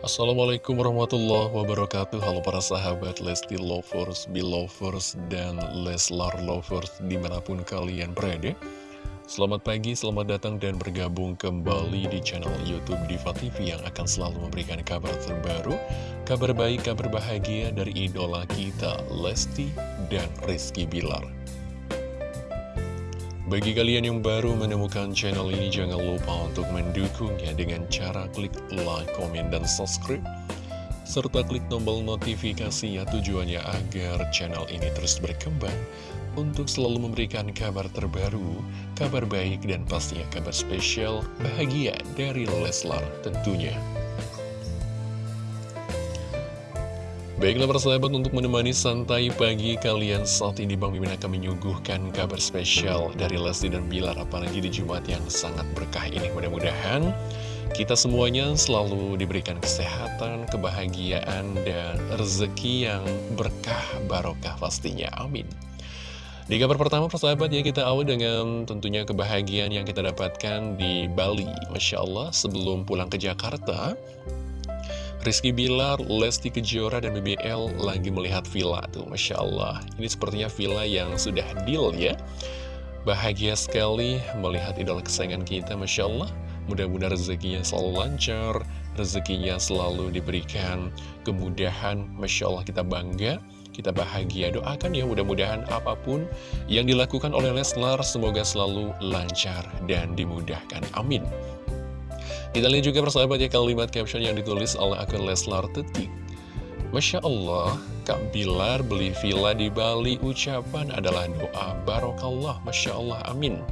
Assalamualaikum warahmatullahi wabarakatuh. Halo para sahabat Lesti Lovers, Belovers, dan Leslar Lovers di mana pun kalian berada. Selamat pagi, selamat datang dan bergabung kembali di channel Youtube Diva TV yang akan selalu memberikan kabar terbaru Kabar baik, kabar bahagia dari idola kita Lesti dan Rizky Bilar bagi kalian yang baru menemukan channel ini, jangan lupa untuk mendukungnya dengan cara klik like, komen, dan subscribe. Serta klik tombol notifikasi ya tujuannya agar channel ini terus berkembang untuk selalu memberikan kabar terbaru, kabar baik, dan pastinya kabar spesial bahagia dari Leslar tentunya. Baiklah persahabat untuk menemani santai pagi kalian saat ini Bang Mimin akan menyuguhkan kabar spesial dari Lesti dan Bilar apalagi di Jumat yang sangat berkah ini mudah-mudahan kita semuanya selalu diberikan kesehatan, kebahagiaan, dan rezeki yang berkah barokah pastinya. Amin. Di kabar pertama persahabat ya kita awal dengan tentunya kebahagiaan yang kita dapatkan di Bali. Masya Allah sebelum pulang ke Jakarta Rizky Bilar, Lesti Kejora, dan BBL lagi melihat villa tuh, Masya Allah. Ini sepertinya villa yang sudah deal ya. Bahagia sekali melihat idola kesayangan kita, Masya Allah. Mudah-mudahan rezekinya selalu lancar, rezekinya selalu diberikan kemudahan, Masya Allah kita bangga. Kita bahagia, doakan ya mudah-mudahan apa pun yang dilakukan oleh Leslar semoga selalu lancar dan dimudahkan. Amin. Kita lihat juga persahabat ya kalimat caption yang ditulis oleh akun Leslar Tetik. Masya Allah, Kak Bilar beli villa di Bali ucapan adalah doa barokallah, Masya Allah, amin.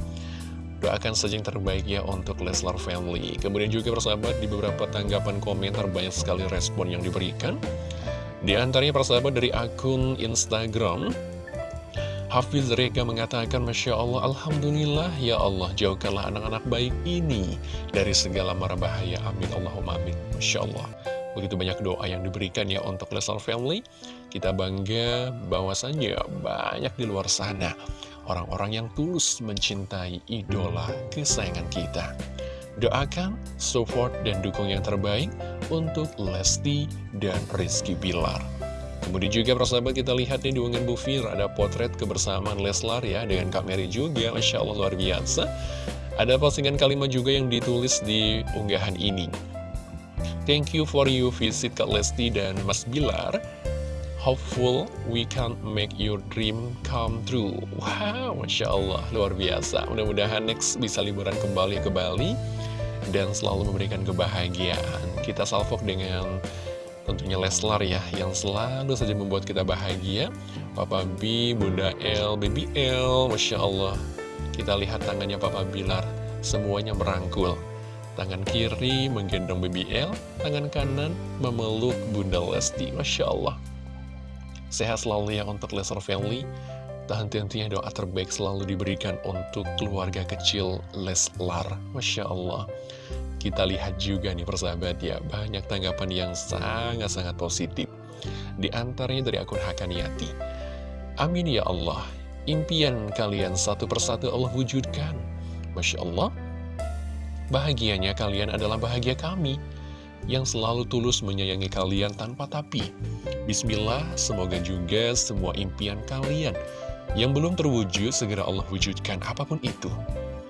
Doakan saja yang terbaik ya untuk Leslar Family. Kemudian juga persahabat di beberapa tanggapan komentar banyak sekali respon yang diberikan. Di antaranya persahabat dari akun Instagram Hafiz Reka mengatakan, Masya Allah, Alhamdulillah, Ya Allah, jauhkanlah anak-anak baik ini dari segala mara bahaya. Amin, Allahumma amin. Masya Allah. Begitu banyak doa yang diberikan ya untuk Leslar Family. Kita bangga bahwasannya banyak di luar sana. Orang-orang yang tulus mencintai idola kesayangan kita. Doakan, support, dan dukung yang terbaik untuk Lesti dan Rizky Bilar. Kemudian juga persahabat kita lihat nih di unggahan Bu Fir ada potret kebersamaan Leslar ya dengan Kak Mary juga. Masya Allah luar biasa. Ada postingan kalimat juga yang ditulis di unggahan ini. Thank you for you visit Kak Lesti dan Mas Bilar. Hopeful we can make your dream come true. Wow, Masya Allah, luar biasa. Mudah-mudahan next bisa liburan kembali ke Bali Dan selalu memberikan kebahagiaan. Kita salvok dengan tentunya Leslar ya yang selalu saja membuat kita bahagia. Papa B, Bunda L, Baby L, Masya Allah. Kita lihat tangannya Papa Bilar semuanya merangkul. Tangan kiri menggendong Baby L tangan kanan memeluk Bunda Lesti Masya Allah. Sehat selalu ya untuk Leslar Family. Dan tentunya doa terbaik selalu diberikan untuk keluarga kecil Leslar Masya Allah kita lihat juga nih persahabat ya, banyak tanggapan yang sangat-sangat positif. Di antaranya dari akun Hakaniati. Amin ya Allah, impian kalian satu persatu Allah wujudkan. Masya Allah, bahagianya kalian adalah bahagia kami yang selalu tulus menyayangi kalian tanpa tapi. Bismillah, semoga juga semua impian kalian yang belum terwujud segera Allah wujudkan apa pun itu.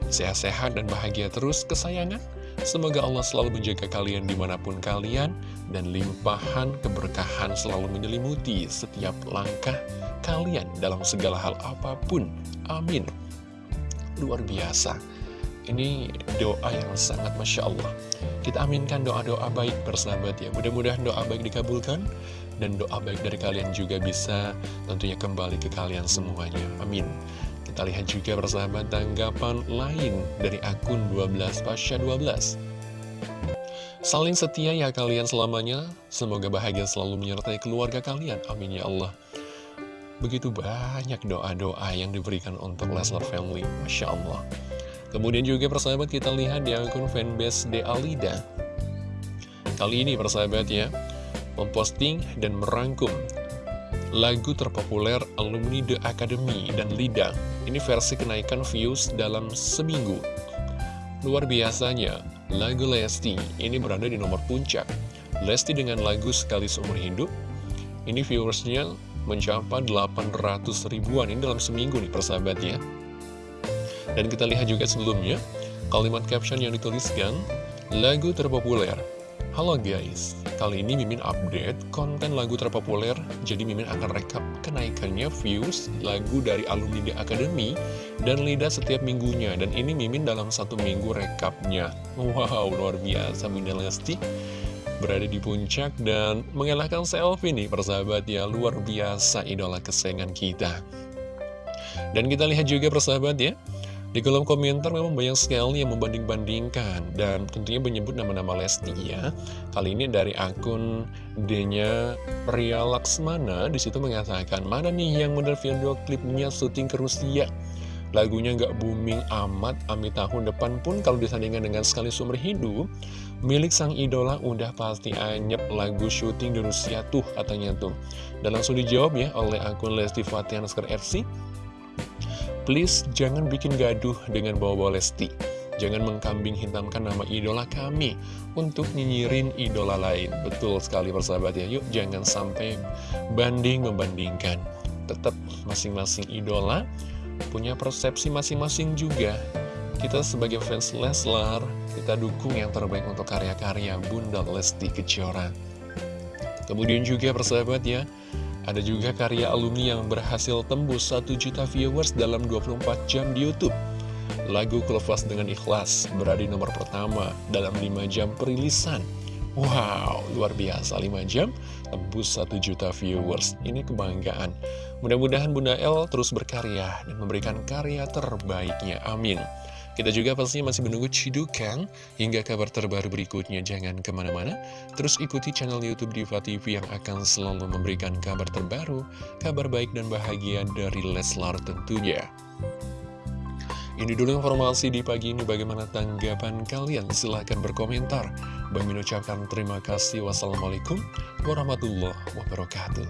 Sehat-sehat dan bahagia terus kesayangan. Semoga Allah selalu menjaga kalian di mana pun kalian dan limpahan keberkahan selalu menyelimuti setiap langkah kalian dalam segala hal apa pun. Amin. Luar biasa. Ini doa yang sangat Masya Allah. Kita aminkan doa-doa baik bersahabat ya. Mudah-mudahan doa baik dikabulkan dan doa baik dari kalian juga bisa tentunya kembali ke kalian semuanya. Amin. Kita lihat juga persahabat tanggapan lain dari akun 12 Pasha 12. Saling setia ya kalian selamanya, semoga bahagia selalu menyertai keluarga kalian. Amin ya Allah. Begitu banyak doa-doa yang diberikan untuk Leslar Family, Masya Allah. Kemudian juga persahabat kita lihat di akun fanbase De Alida. Kali ini persahabat ya, memposting dan merangkum lagu terpopuler alumni The Academy dan Lida. Ini versi kenaikan views dalam seminggu. Luar biasanya, lagu Lesti ini berada di nomor puncak. Lesti dengan lagu Sekali Seumur Hidup Ini viewersnya mencapai 800 ribuan Ini dalam seminggu nih persahabat ya Dan kita lihat juga sebelumnya Kalimat caption yang dituliskan Lagu terpopuler Halo guys, kali ini Mimin update konten lagu terpopuler Jadi Mimin akan rekap kenaikannya views lagu dari alumni The Academy Dan Lida setiap minggunya. Dan ini Mimin dalam satu minggu rekapnya. Wow, luar biasa Bunda Lesti Berada di puncak dan mengelakkan selfie nih persahabat ya. Luar biasa idola kesayangan kita. Dan kita lihat juga persahabat ya di kolom komentar memang banyak sekali yang membanding-bandingkan dan tentunya menyebut nama-nama Lesti ya. Kali ini dari akun D-nya Ria Laksmana di situ mengatakan mana nih yang model video klipnya syuting ke Rusia. Lagunya nggak booming amat, amit tahun depan pun kalau disandingkan dengan sekali sumber hidup, milik sang idola udah pasti anyep lagu syuting di Rusia tuh katanya tuh. Dan langsung dijawab ya oleh akun Lesti Fatian FC. Please jangan bikin gaduh dengan bawa-bawa Lesti. Jangan mengkambing hitamkan nama idola kami untuk nyinyirin idola lain. Betul sekali persahabat ya. Yuk jangan sampai banding-membandingkan. Tetap masing-masing idola punya persepsi masing-masing juga. Kita sebagai fans Leslar, kita dukung yang terbaik untuk karya-karya Bunda Lesti Kejora. Kemudian juga persahabat ya, ada juga karya alumni yang berhasil tembus 1 juta viewers dalam 24 jam di Youtube. Lagu Kelepas dengan Ikhlas berada di nomor pertama dalam 5 jam perilisan. Wow, luar biasa 5 jam tembus 1 juta viewers. Ini kebanggaan. Mudah-mudahan Bunda El terus berkarya dan memberikan karya terbaiknya. Amin. Kita juga pasti masih menunggu cidukan hingga kabar terbaru berikutnya. Jangan ke mana-mana, terus ikuti channel Youtube Diva TV yang akan selalu memberikan kabar terbaru, kabar baik dan bahagia dari Leslar tentunya. Ini dulu informasi di pagi ini bagaimana tanggapan kalian? Silahkan berkomentar. Bang ucapkan terima kasih. Wassalamualaikum warahmatullahi wabarakatuh.